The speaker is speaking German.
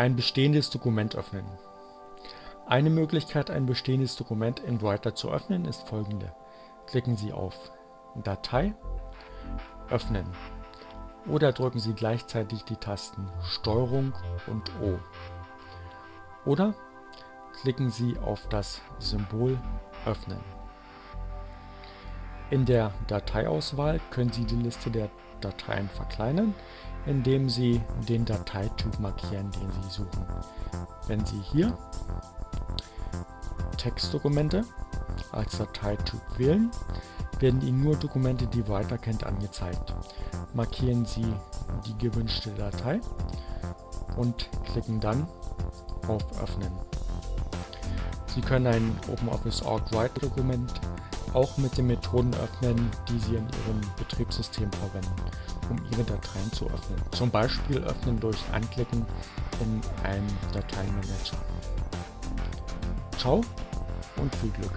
Ein bestehendes Dokument öffnen. Eine Möglichkeit, ein bestehendes Dokument in Writer zu öffnen, ist folgende. Klicken Sie auf Datei, Öffnen oder drücken Sie gleichzeitig die Tasten STRG und O. Oder klicken Sie auf das Symbol Öffnen. In der Dateiauswahl können Sie die Liste der Dateien verkleinern, indem Sie den Dateityp markieren, den Sie suchen. Wenn Sie hier Textdokumente als Dateityp wählen, werden Ihnen nur Dokumente, die Writer kennt, angezeigt. Markieren Sie die gewünschte Datei und klicken dann auf Öffnen. Sie können ein OpenOffice.org Write-Dokument auch mit den Methoden öffnen, die Sie in Ihrem Betriebssystem verwenden, um Ihre Dateien zu öffnen. Zum Beispiel öffnen durch Anklicken in einem Dateienmanager. Ciao und viel Glück!